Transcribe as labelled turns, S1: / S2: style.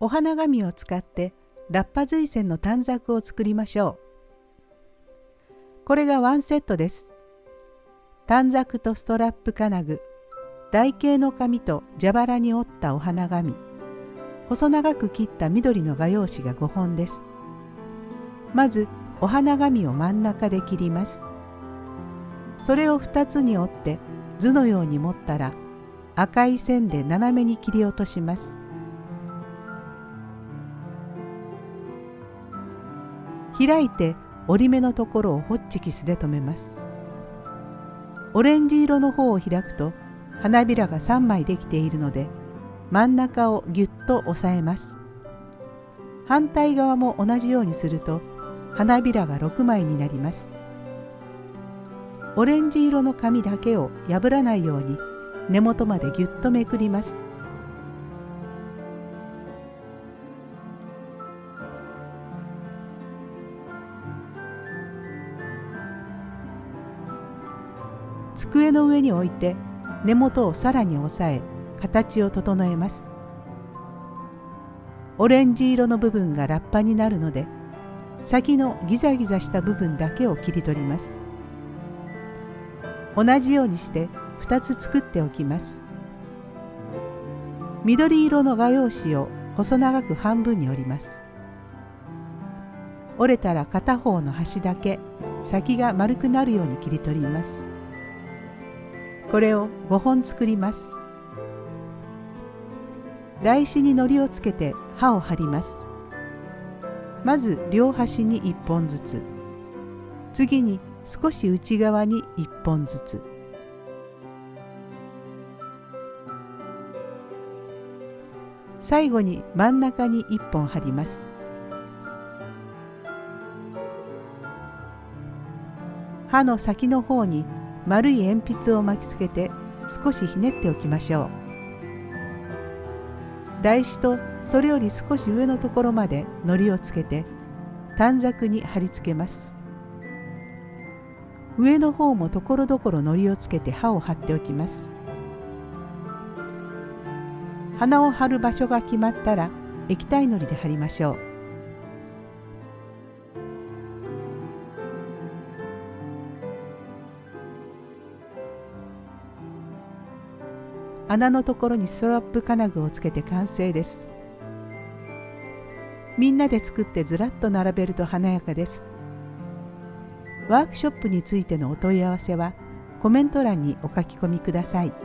S1: お花紙を使ってラッパ随線の短冊を作りましょう。これがワンセットです。短冊とストラップ金具、台形の紙と蛇腹に折ったお花紙、細長く切った緑の画用紙が5本です。まずお花紙を真ん中で切ります。それを2つに折って図のように持ったら赤い線で斜めに切り落とします。開いて折り目のところをホッチキスで留めます。オレンジ色の方を開くと花びらが3枚できているので真ん中をぎゅっと押さえます。反対側も同じようにすると花びらが6枚になります。オレンジ色の紙だけを破らないように根元までぎゅっとめくります。机の上に置いて根元をさらに押さえ形を整えます。オレンジ色の部分がラッパになるので先のギザギザした部分だけを切り取ります。同じようにして2つ作っておきます。緑色の画用紙を細長く半分に折ります。折れたら片方の端だけ先が丸くなるように切り取ります。これを5本作ります。台紙に糊をつけて刃を張ります。まず両端に1本ずつ。次に少し内側に1本ずつ。最後に真ん中に1本貼ります。刃の先の方に丸い鉛筆を巻きつけて少しひねっておきましょう。台紙とそれより少し上のところまで糊をつけて短冊に貼り付けます。上の方もところどころ糊をつけて刃を貼っておきます。花を貼る場所が決まったら液体糊で貼りましょう。穴のところにストラップ金具をつけて完成ですみんなで作ってずらっと並べると華やかですワークショップについてのお問い合わせはコメント欄にお書き込みください。